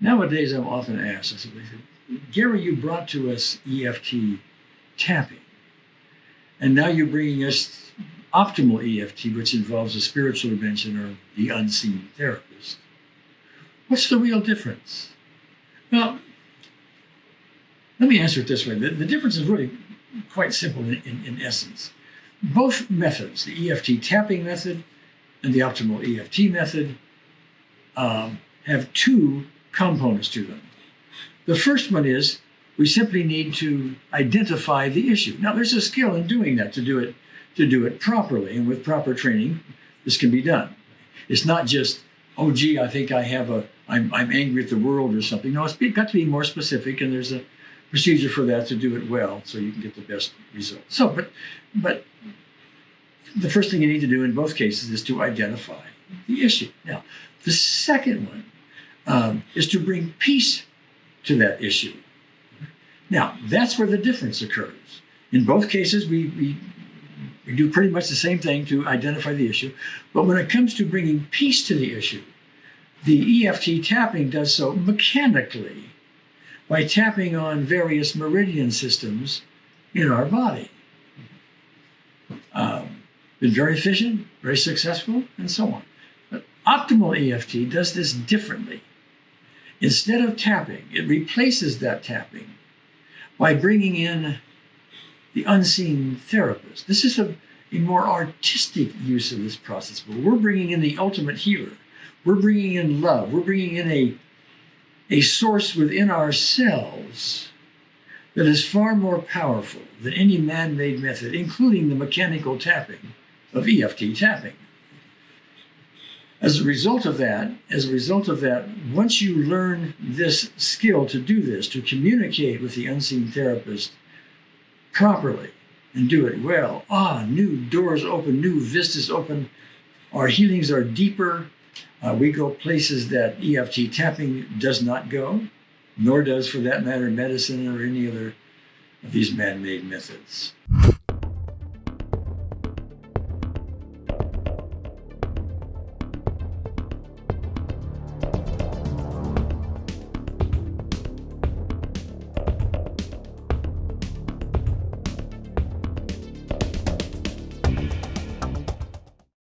Nowadays, I'm often asked, I said, Gary, you brought to us EFT tapping, and now you're bringing us optimal EFT, which involves a spiritual dimension or the unseen therapist. What's the real difference? Well, let me answer it this way. The, the difference is really quite simple in, in, in essence. Both methods, the EFT tapping method and the optimal EFT method, um, have two components to them. The first one is we simply need to identify the issue. Now, there's a skill in doing that to do it to do it properly, and with proper training, this can be done. It's not just, oh, gee, I think I have a, I'm, I'm angry at the world or something. No, it's got to be more specific, and there's a procedure for that to do it well, so you can get the best result. So, but, but the first thing you need to do in both cases is to identify the issue. Now, the second one um, is to bring peace to that issue. Now, that's where the difference occurs. In both cases, we, we, we do pretty much the same thing to identify the issue. But when it comes to bringing peace to the issue, the EFT tapping does so mechanically by tapping on various meridian systems in our body. Um, been very efficient, very successful, and so on. But optimal EFT does this differently. Instead of tapping, it replaces that tapping by bringing in the unseen therapist. This is a, a more artistic use of this process, but we're bringing in the ultimate healer. We're bringing in love. We're bringing in a, a source within ourselves that is far more powerful than any man-made method, including the mechanical tapping of EFT tapping. As a result of that, as a result of that, once you learn this skill to do this, to communicate with the unseen therapist properly and do it well, ah, new doors open, new vistas open, our healings are deeper. Uh, we go places that EFT tapping does not go, nor does, for that matter, medicine or any other of these man-made methods.